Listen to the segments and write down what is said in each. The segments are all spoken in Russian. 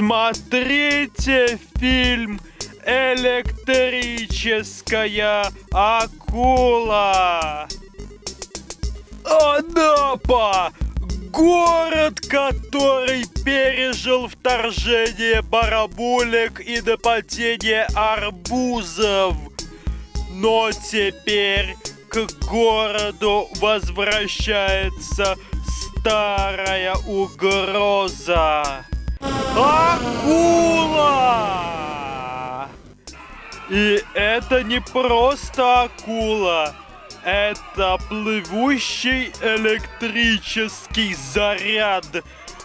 Смотрите фильм «Электрическая акула». Анапа! Город, который пережил вторжение барабулек и нападение арбузов. Но теперь к городу возвращается старая угроза. Акула! И это не просто акула. Это плывущий электрический заряд,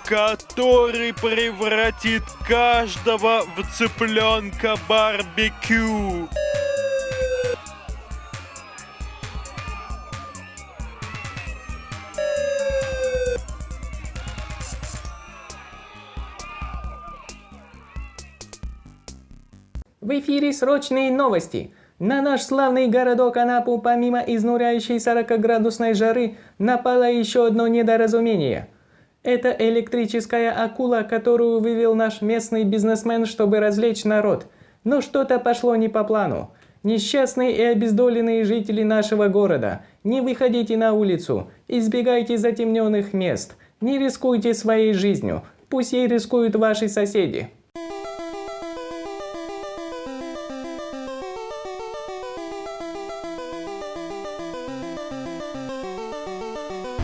который превратит каждого в цыпленка барбекю. В эфире срочные новости. На наш славный городок Анапу помимо изнуряющей 40-градусной жары напало еще одно недоразумение. Это электрическая акула, которую вывел наш местный бизнесмен, чтобы развлечь народ. Но что-то пошло не по плану. Несчастные и обездоленные жители нашего города, не выходите на улицу, избегайте затемненных мест, не рискуйте своей жизнью, пусть ей рискуют ваши соседи.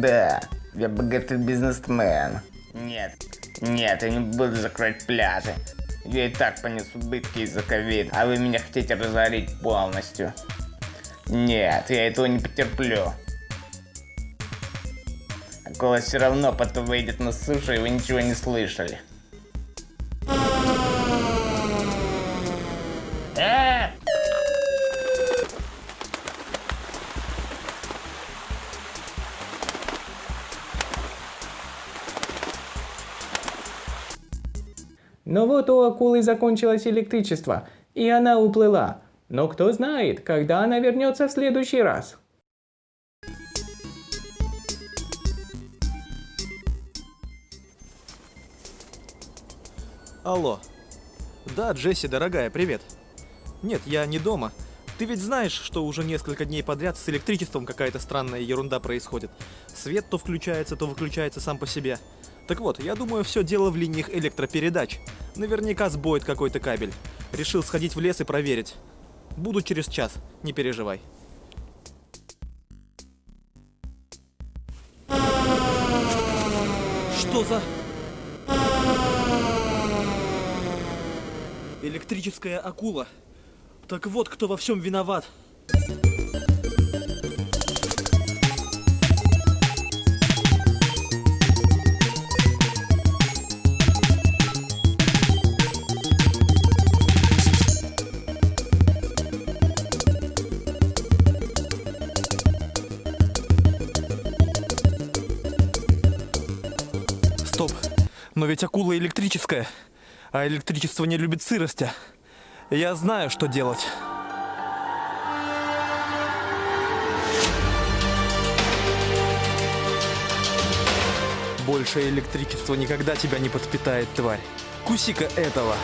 да, я богатый бизнесмен. Нет, нет, я не буду закрывать пляжи. Я и так понес убытки из-за ковид, а вы меня хотите разорить полностью. Нет, я этого не потерплю. Акула все равно потом выйдет на сушу, и вы ничего не слышали. Но вот у акулы закончилось электричество, и она уплыла. Но кто знает, когда она вернется в следующий раз. Алло. Да, Джесси, дорогая, привет. Нет, я не дома. Ты ведь знаешь, что уже несколько дней подряд с электричеством какая-то странная ерунда происходит. Свет то включается, то выключается сам по себе. Так вот, я думаю, все дело в линиях электропередач. Наверняка сбоит какой-то кабель. Решил сходить в лес и проверить. Буду через час, не переживай. Что за... Электрическая акула. Так вот, кто во всем виноват. Но ведь акула электрическая, а электричество не любит сырости. Я знаю, что делать. Больше электричество никогда тебя не подпитает, тварь. Куси-ка этого.